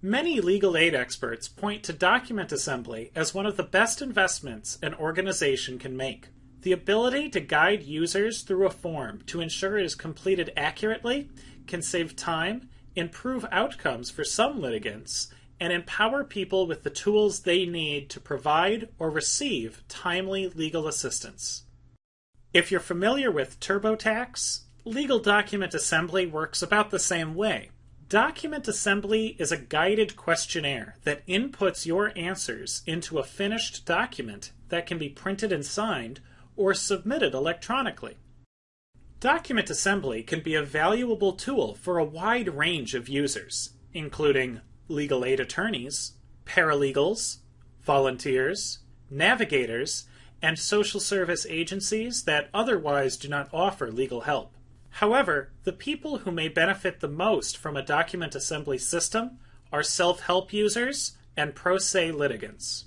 Many legal aid experts point to document assembly as one of the best investments an organization can make. The ability to guide users through a form to ensure it is completed accurately can save time, improve outcomes for some litigants, and empower people with the tools they need to provide or receive timely legal assistance. If you're familiar with TurboTax, legal document assembly works about the same way. Document assembly is a guided questionnaire that inputs your answers into a finished document that can be printed and signed or submitted electronically. Document assembly can be a valuable tool for a wide range of users, including legal aid attorneys, paralegals, volunteers, navigators, and social service agencies that otherwise do not offer legal help. However, the people who may benefit the most from a document assembly system are self help users and pro se litigants.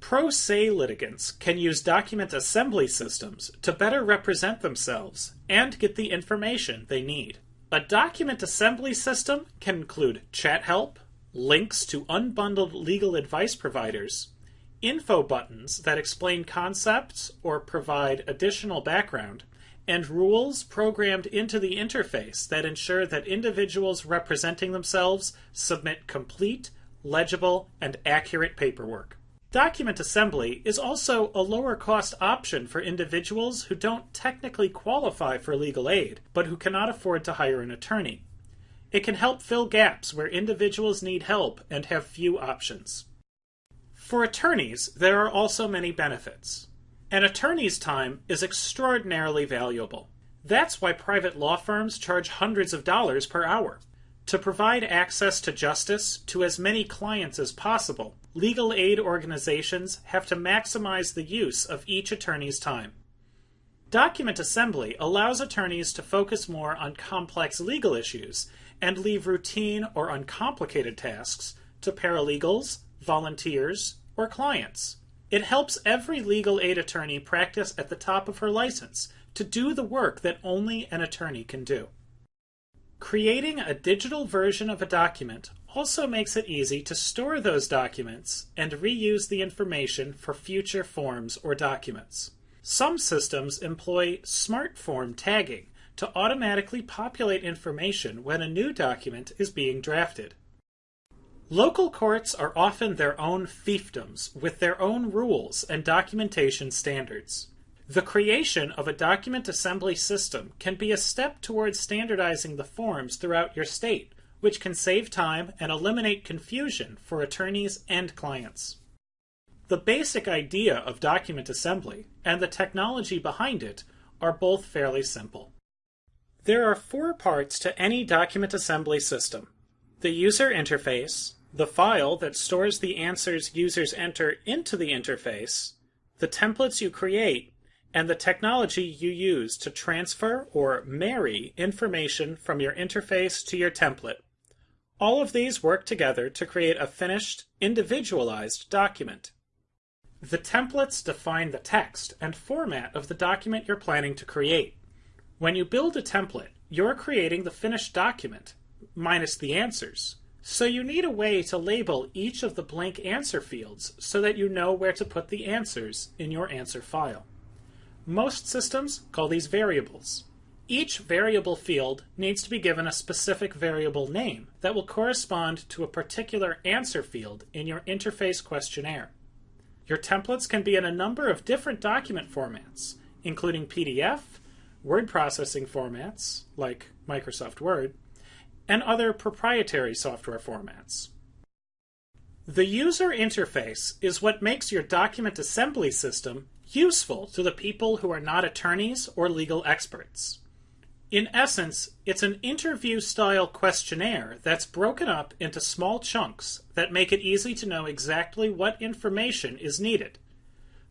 Pro se litigants can use document assembly systems to better represent themselves and get the information they need. A document assembly system can include chat help, links to unbundled legal advice providers, info buttons that explain concepts or provide additional background, and rules programmed into the interface that ensure that individuals representing themselves submit complete, legible, and accurate paperwork. Document assembly is also a lower cost option for individuals who don't technically qualify for legal aid, but who cannot afford to hire an attorney. It can help fill gaps where individuals need help and have few options. For attorneys, there are also many benefits. An attorney's time is extraordinarily valuable. That's why private law firms charge hundreds of dollars per hour. To provide access to justice to as many clients as possible, legal aid organizations have to maximize the use of each attorney's time. Document assembly allows attorneys to focus more on complex legal issues and leave routine or uncomplicated tasks to paralegals, volunteers, or clients. It helps every legal aid attorney practice at the top of her license to do the work that only an attorney can do. Creating a digital version of a document also makes it easy to store those documents and reuse the information for future forms or documents. Some systems employ smart form tagging to automatically populate information when a new document is being drafted. Local courts are often their own fiefdoms with their own rules and documentation standards. The creation of a document assembly system can be a step towards standardizing the forms throughout your state, which can save time and eliminate confusion for attorneys and clients. The basic idea of document assembly and the technology behind it are both fairly simple. There are four parts to any document assembly system the user interface, the file that stores the answers users enter into the interface, the templates you create, and the technology you use to transfer or marry information from your interface to your template. All of these work together to create a finished, individualized document. The templates define the text and format of the document you're planning to create. When you build a template, you're creating the finished document, minus the answers. So you need a way to label each of the blank answer fields so that you know where to put the answers in your answer file. Most systems call these variables. Each variable field needs to be given a specific variable name that will correspond to a particular answer field in your interface questionnaire. Your templates can be in a number of different document formats, including PDF, word processing formats, like Microsoft Word, and other proprietary software formats. The user interface is what makes your document assembly system useful to the people who are not attorneys or legal experts. In essence, it's an interview style questionnaire that's broken up into small chunks that make it easy to know exactly what information is needed.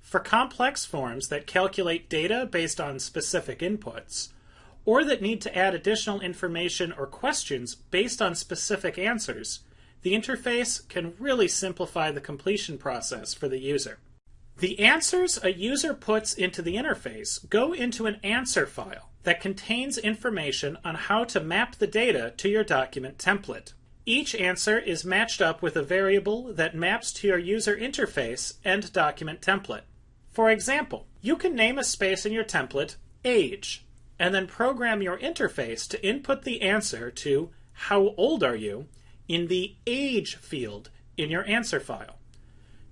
For complex forms that calculate data based on specific inputs, or that need to add additional information or questions based on specific answers, the interface can really simplify the completion process for the user. The answers a user puts into the interface go into an answer file that contains information on how to map the data to your document template. Each answer is matched up with a variable that maps to your user interface and document template. For example, you can name a space in your template age, and then program your interface to input the answer to how old are you in the age field in your answer file.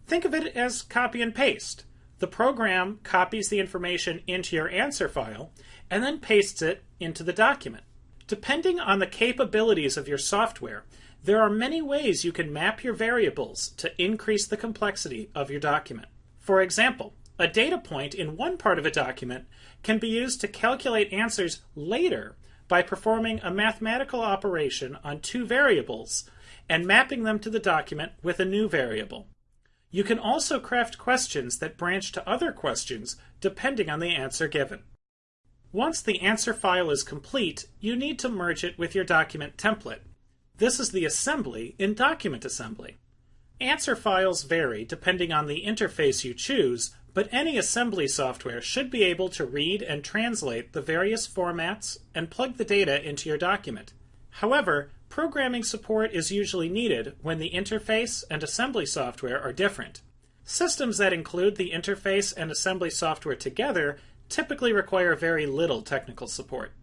Think of it as copy and paste. The program copies the information into your answer file and then pastes it into the document. Depending on the capabilities of your software, there are many ways you can map your variables to increase the complexity of your document. For example, a data point in one part of a document can be used to calculate answers later by performing a mathematical operation on two variables and mapping them to the document with a new variable. You can also craft questions that branch to other questions depending on the answer given. Once the answer file is complete, you need to merge it with your document template. This is the assembly in Document Assembly. Answer files vary depending on the interface you choose, but any assembly software should be able to read and translate the various formats and plug the data into your document. However, programming support is usually needed when the interface and assembly software are different. Systems that include the interface and assembly software together typically require very little technical support.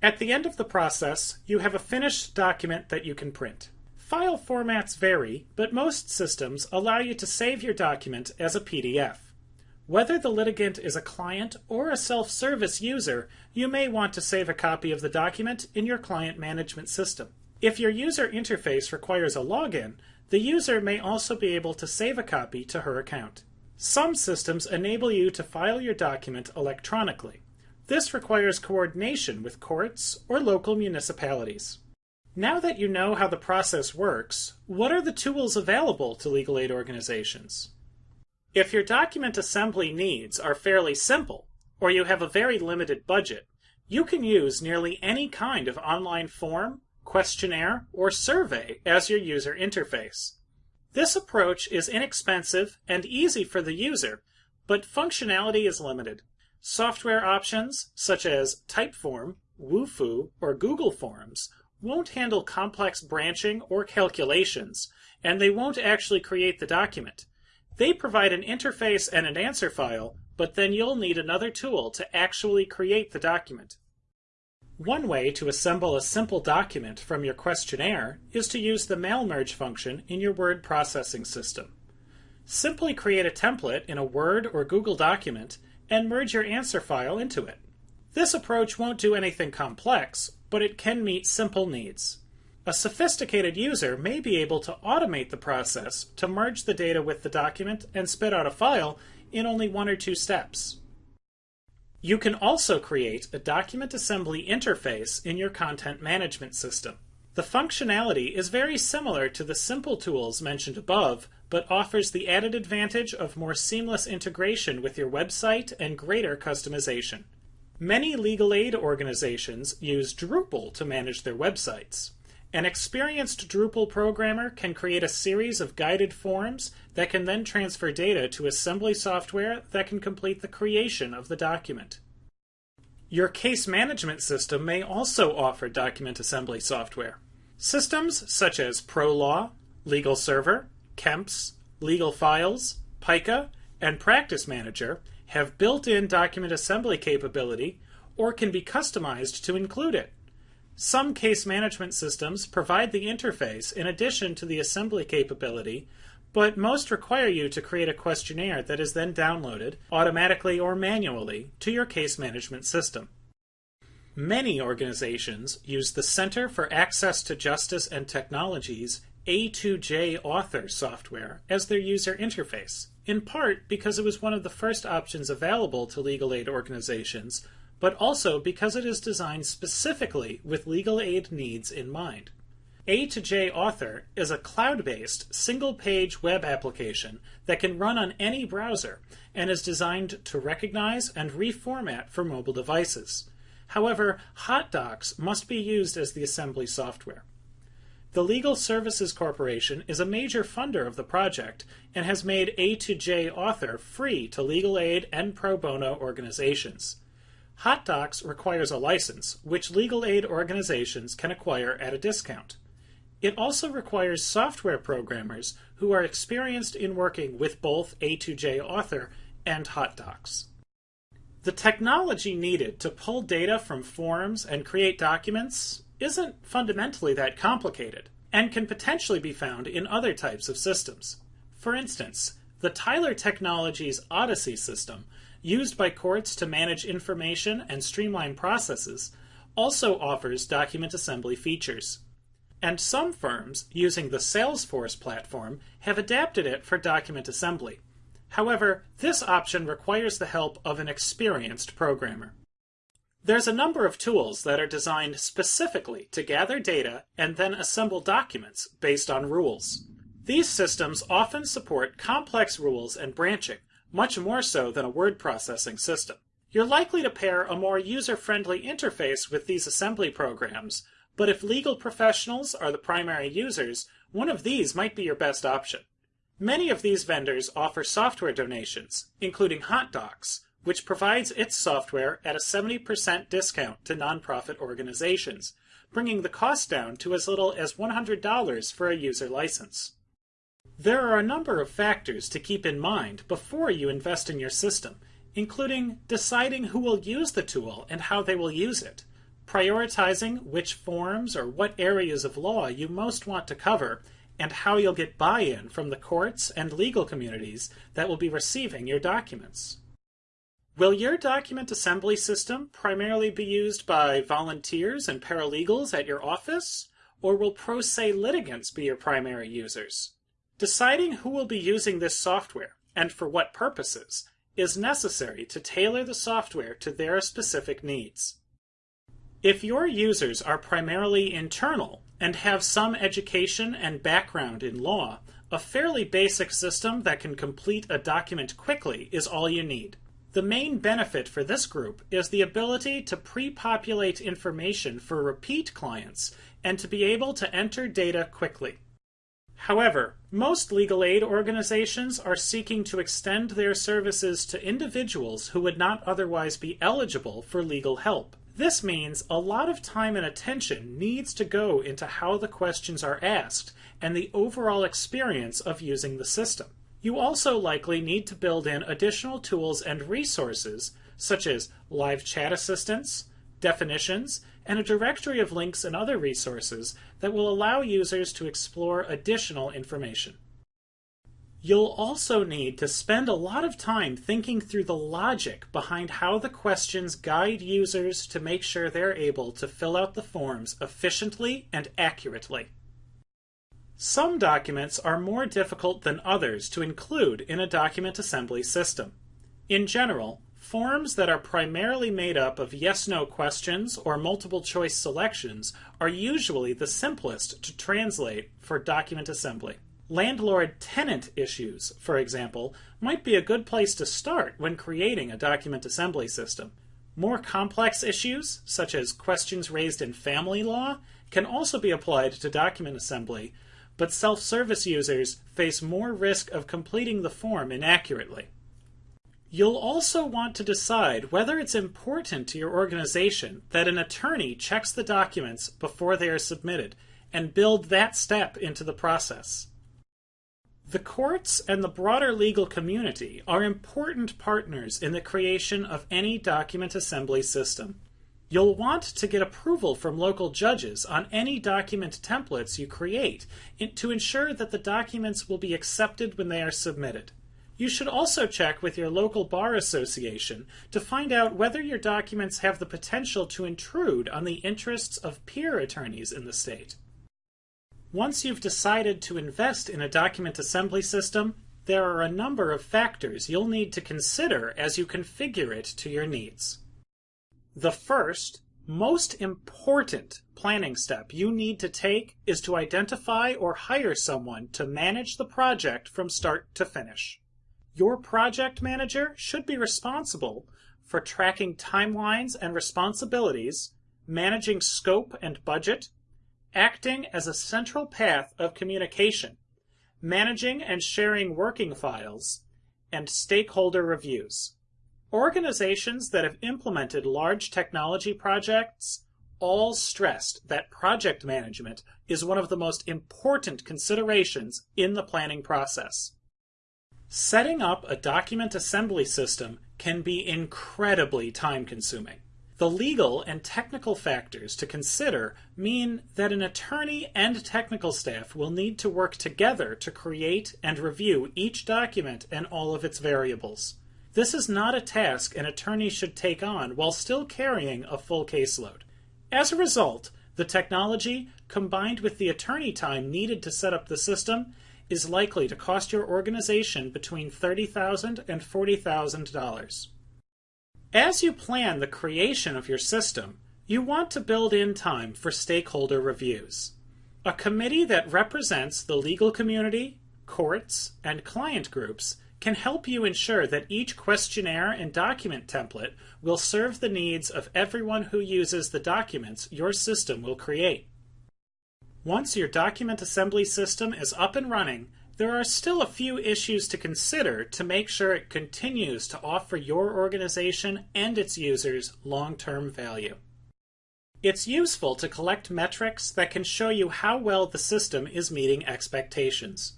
At the end of the process, you have a finished document that you can print. File formats vary, but most systems allow you to save your document as a PDF. Whether the litigant is a client or a self-service user, you may want to save a copy of the document in your client management system. If your user interface requires a login, the user may also be able to save a copy to her account. Some systems enable you to file your document electronically. This requires coordination with courts or local municipalities. Now that you know how the process works, what are the tools available to legal aid organizations? If your document assembly needs are fairly simple, or you have a very limited budget, you can use nearly any kind of online form, questionnaire, or survey as your user interface. This approach is inexpensive and easy for the user, but functionality is limited. Software options, such as Typeform, Wufoo, or Google Forms, won't handle complex branching or calculations, and they won't actually create the document. They provide an interface and an answer file, but then you'll need another tool to actually create the document. One way to assemble a simple document from your questionnaire is to use the mail merge function in your word processing system. Simply create a template in a Word or Google document and merge your answer file into it. This approach won't do anything complex, but it can meet simple needs. A sophisticated user may be able to automate the process to merge the data with the document and spit out a file in only one or two steps. You can also create a document assembly interface in your content management system. The functionality is very similar to the simple tools mentioned above, but offers the added advantage of more seamless integration with your website and greater customization. Many legal aid organizations use Drupal to manage their websites. An experienced Drupal programmer can create a series of guided forms that can then transfer data to assembly software that can complete the creation of the document. Your case management system may also offer document assembly software. Systems such as ProLaw, Legal Server, KEMPS, Legal Files, PIKA, and Practice Manager have built-in document assembly capability or can be customized to include it. Some case management systems provide the interface in addition to the assembly capability, but most require you to create a questionnaire that is then downloaded, automatically or manually, to your case management system. Many organizations use the Center for Access to Justice and Technology's A2J Author software as their user interface, in part because it was one of the first options available to legal aid organizations, but also because it is designed specifically with legal aid needs in mind. A2J Author is a cloud-based, single-page web application that can run on any browser and is designed to recognize and reformat for mobile devices. However, HotDocs must be used as the assembly software. The Legal Services Corporation is a major funder of the project and has made A2J Author free to legal aid and pro bono organizations. HotDocs requires a license, which legal aid organizations can acquire at a discount. It also requires software programmers who are experienced in working with both A2J Author and HotDocs. The technology needed to pull data from forms and create documents isn't fundamentally that complicated and can potentially be found in other types of systems. For instance, the Tyler Technologies Odyssey system, used by courts to manage information and streamline processes, also offers document assembly features. And some firms using the Salesforce platform have adapted it for document assembly. However, this option requires the help of an experienced programmer. There's a number of tools that are designed specifically to gather data and then assemble documents based on rules. These systems often support complex rules and branching, much more so than a word processing system. You're likely to pair a more user-friendly interface with these assembly programs, but if legal professionals are the primary users, one of these might be your best option. Many of these vendors offer software donations, including HotDocs, which provides its software at a 70% discount to nonprofit organizations, bringing the cost down to as little as $100 for a user license. There are a number of factors to keep in mind before you invest in your system, including deciding who will use the tool and how they will use it, prioritizing which forms or what areas of law you most want to cover, and how you'll get buy-in from the courts and legal communities that will be receiving your documents. Will your document assembly system primarily be used by volunteers and paralegals at your office, or will pro se litigants be your primary users? Deciding who will be using this software, and for what purposes, is necessary to tailor the software to their specific needs. If your users are primarily internal and have some education and background in law, a fairly basic system that can complete a document quickly is all you need. The main benefit for this group is the ability to pre-populate information for repeat clients and to be able to enter data quickly. However, most legal aid organizations are seeking to extend their services to individuals who would not otherwise be eligible for legal help. This means a lot of time and attention needs to go into how the questions are asked and the overall experience of using the system. You also likely need to build in additional tools and resources, such as live chat assistance, definitions, and a directory of links and other resources that will allow users to explore additional information. You'll also need to spend a lot of time thinking through the logic behind how the questions guide users to make sure they're able to fill out the forms efficiently and accurately. Some documents are more difficult than others to include in a document assembly system. In general, forms that are primarily made up of yes-no questions or multiple choice selections are usually the simplest to translate for document assembly. Landlord-tenant issues, for example, might be a good place to start when creating a document assembly system. More complex issues, such as questions raised in family law, can also be applied to document assembly, but self-service users face more risk of completing the form inaccurately. You'll also want to decide whether it's important to your organization that an attorney checks the documents before they are submitted and build that step into the process. The courts and the broader legal community are important partners in the creation of any document assembly system. You'll want to get approval from local judges on any document templates you create to ensure that the documents will be accepted when they are submitted. You should also check with your local bar association to find out whether your documents have the potential to intrude on the interests of peer attorneys in the state. Once you've decided to invest in a document assembly system, there are a number of factors you'll need to consider as you configure it to your needs. The first, most important planning step you need to take is to identify or hire someone to manage the project from start to finish. Your project manager should be responsible for tracking timelines and responsibilities, managing scope and budget, acting as a central path of communication, managing and sharing working files, and stakeholder reviews. Organizations that have implemented large technology projects all stressed that project management is one of the most important considerations in the planning process. Setting up a document assembly system can be incredibly time consuming. The legal and technical factors to consider mean that an attorney and technical staff will need to work together to create and review each document and all of its variables. This is not a task an attorney should take on while still carrying a full caseload. As a result, the technology, combined with the attorney time needed to set up the system, is likely to cost your organization between $30,000 and $40,000. As you plan the creation of your system, you want to build in time for stakeholder reviews. A committee that represents the legal community, courts, and client groups can help you ensure that each questionnaire and document template will serve the needs of everyone who uses the documents your system will create. Once your document assembly system is up and running, there are still a few issues to consider to make sure it continues to offer your organization and its users long-term value. It's useful to collect metrics that can show you how well the system is meeting expectations.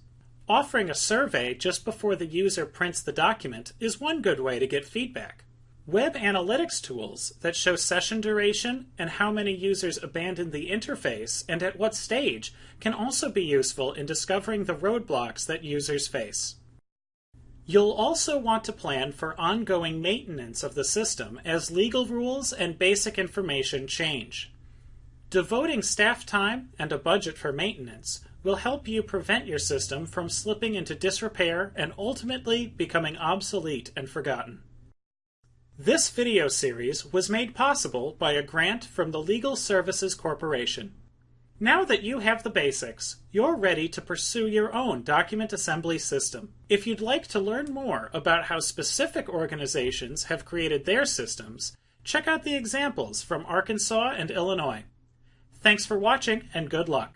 Offering a survey just before the user prints the document is one good way to get feedback. Web analytics tools that show session duration and how many users abandoned the interface and at what stage can also be useful in discovering the roadblocks that users face. You'll also want to plan for ongoing maintenance of the system as legal rules and basic information change. Devoting staff time and a budget for maintenance will help you prevent your system from slipping into disrepair and ultimately becoming obsolete and forgotten. This video series was made possible by a grant from the Legal Services Corporation. Now that you have the basics, you're ready to pursue your own document assembly system. If you'd like to learn more about how specific organizations have created their systems, check out the examples from Arkansas and Illinois. Thanks for watching and good luck.